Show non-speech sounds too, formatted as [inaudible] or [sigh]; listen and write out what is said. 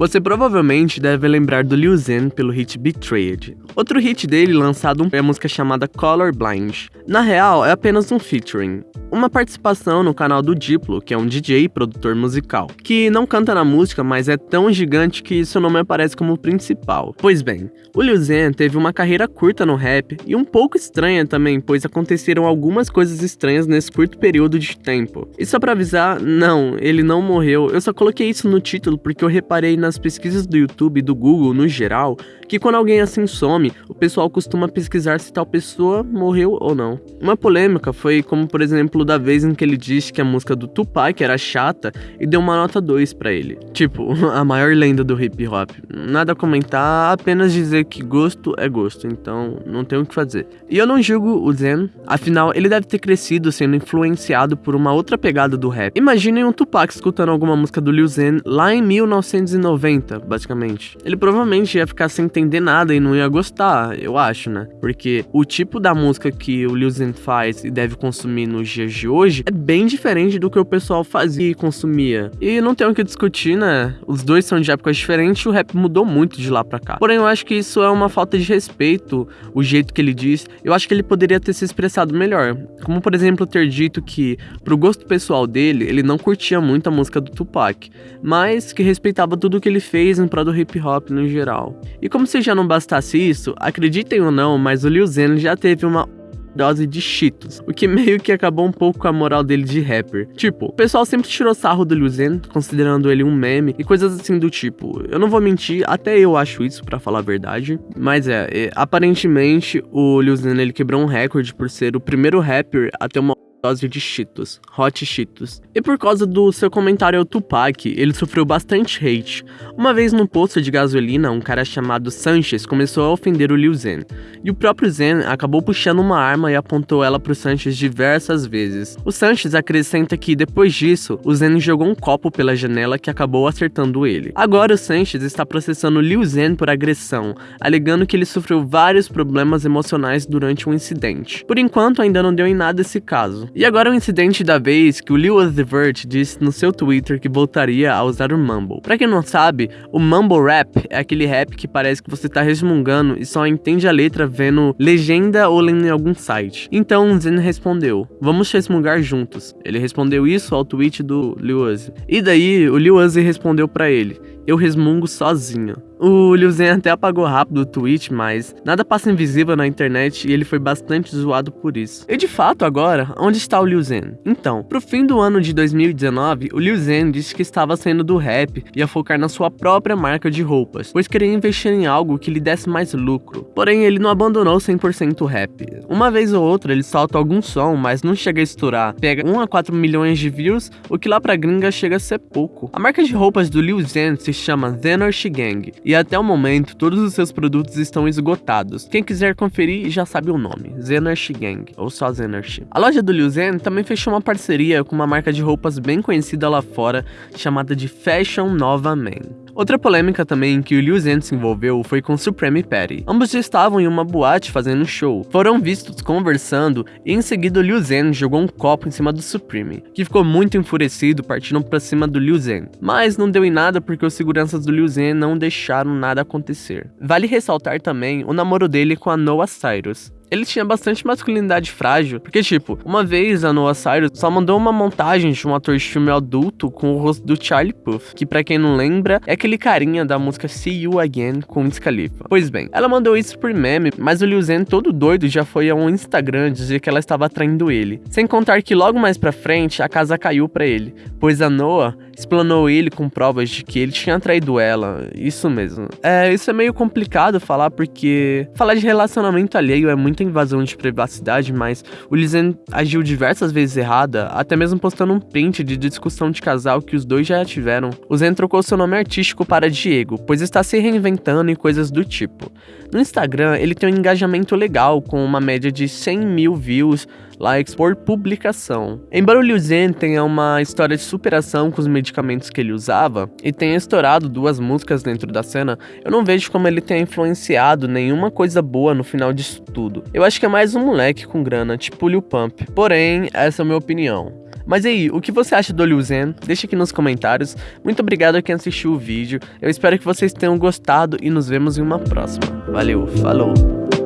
Você provavelmente deve lembrar do Lil Zen pelo hit Betrayed. Outro hit dele lançado é a música chamada Colorblind. Na real, é apenas um featuring, uma participação no canal do Diplo, que é um DJ e produtor musical, que não canta na música, mas é tão gigante que seu nome aparece como principal. Pois bem, o Lil Zen teve uma carreira curta no rap e um pouco estranha também, pois aconteceram algumas coisas estranhas nesse curto período de tempo. E só pra avisar, não, ele não morreu. Eu só coloquei isso no título porque eu reparei nas pesquisas do YouTube e do Google no geral que quando alguém assim some, o pessoal costuma pesquisar se tal pessoa morreu ou não. Uma polêmica foi como, por exemplo, da vez em que ele disse que a música do Tupac era chata e deu uma nota 2 para ele. Tipo, [laughs] a maior lenda do hip hop. Nada a comentar, apenas dizer que gosto é gosto, então não tem o que fazer. E eu não julgo o Zen, afinal ele deve ter crescido sendo influenciado por uma outra pegada do rap. Imaginem um Tupac escutando alguma música do Lil Zen lá em 1990, basicamente. Ele provavelmente ia ficar sem entender nada e não ia gostar, eu acho, né? Porque o tipo da música que o Lil Zen faz e deve consumir nos dias de hoje é bem diferente do que o pessoal fazia e consumia. E não tem o que discutir, né? Os dois são de épocas diferentes e o rap mudou muito de lá pra cá. Porém, eu acho que isso é uma falta de respeito, o jeito que ele diz. Eu acho que ele poderia ter se expressado melhor. Como, por exemplo, ter dito que, pro gosto pessoal dele, ele não curtia muito a música do Tupac, mas que respeitava tudo que ele fez em prol do hip hop no geral. E como se já não bastasse isso, acreditem ou não, mas o Lil Zen já teve uma dose de Cheetos, o que meio que acabou um pouco com a moral dele de rapper. Tipo, o pessoal sempre tirou sarro do Lil Zen, considerando ele um meme e coisas assim do tipo. Eu não vou mentir, até eu acho isso para falar a verdade, mas é, é, aparentemente o Lil Zen ele quebrou um recorde por ser o primeiro rapper a ter uma dose de Cheetos, Hot Cheetos. E por causa do seu comentário ao Tupac, ele sofreu bastante hate. Uma vez num posto de gasolina, um cara chamado Sanchez começou a ofender o Liu Zen, e o próprio Zen acabou puxando uma arma e apontou ela pro Sanchez diversas vezes. O Sanchez acrescenta que depois disso, o Zen jogou um copo pela janela que acabou acertando ele. Agora o Sanchez está processando Liu Zen por agressão, alegando que ele sofreu vários problemas emocionais durante o um incidente. Por enquanto ainda não deu em nada esse caso. E agora o incidente da vez que o Lil Uzi Vert disse no seu Twitter que voltaria a usar o Mumble. Pra quem não sabe, o Mumble Rap é aquele rap que parece que você tá resmungando e só entende a letra vendo legenda ou lendo em algum site. Então Zen respondeu, vamos resmungar juntos. Ele respondeu isso ao tweet do Lil Uzi. E daí o Lil Uzi respondeu para ele, eu resmungo sozinho. O Liu Zen até apagou rápido o tweet, mas nada passa invisível na internet e ele foi bastante zoado por isso. E de fato, agora, onde está o Liu Zen? Então, pro fim do ano de 2019, o Liu Zen disse que estava saindo do rap e ia focar na sua própria marca de roupas, pois queria investir em algo que lhe desse mais lucro. Porém, ele não abandonou 100% o rap. Uma vez ou outra ele solta algum som, mas não chega a estourar. Pega 1 a 4 milhões de views, o que lá pra gringa chega a ser pouco. A marca de roupas do Liu Zen se chama Zenorshi Gang e até o momento todos os seus produtos estão esgotados. Quem quiser conferir já sabe o nome, Zenersh Gang, ou só Zenersh. A loja do Liu Zen também fechou uma parceria com uma marca de roupas bem conhecida lá fora, chamada de Fashion Nova Man. Outra polêmica também que o Liu Zen se envolveu foi com Supreme Patty. Ambos estavam em uma boate fazendo um show. Foram vistos conversando e em seguida Liu Zen jogou um copo em cima do Supreme, que ficou muito enfurecido partindo para cima do Liu Zen. Mas não deu em nada porque os seguranças do Liu Zen não deixaram nada acontecer. Vale ressaltar também o namoro dele com a Noah Cyrus ele tinha bastante masculinidade frágil. Porque, tipo, uma vez a Noah Cyrus só mandou uma montagem de um ator de filme adulto com o rosto do Charlie Puth, que para quem não lembra, é aquele carinha da música See You Again com Wiz Khalifa. Pois bem, ela mandou isso por meme, mas o Liu Zen todo doido já foi ao Instagram dizer que ela estava atraindo ele. Sem contar que logo mais pra frente a casa caiu para ele, pois a Noah explanou ele com provas de que ele tinha traído ela. Isso mesmo. É, isso é meio complicado falar porque falar de relacionamento alheio é muita invasão de privacidade, mas o Lizen agiu diversas vezes errada, até mesmo postando um print de discussão de casal que os dois já tiveram. O Zen trocou seu nome artístico para Diego, pois está se reinventando e coisas do tipo. No Instagram, ele tem um engajamento legal, com uma média de 100 mil views, likes por publicação. Embora o Liu Zen tenha uma história de superação com os medicamentos que ele usava e tenha estourado duas músicas dentro da cena, eu não vejo como ele tenha influenciado nenhuma coisa boa no final disso tudo. Eu acho que é mais um moleque com grana, tipo o Lil Pump. Porém, essa é a minha opinião. Mas aí, o que você acha do Liu Zen? Deixa aqui nos comentários. Muito obrigado a quem assistiu o vídeo. Eu espero que vocês tenham gostado e nos vemos em uma próxima. Valeu, falou!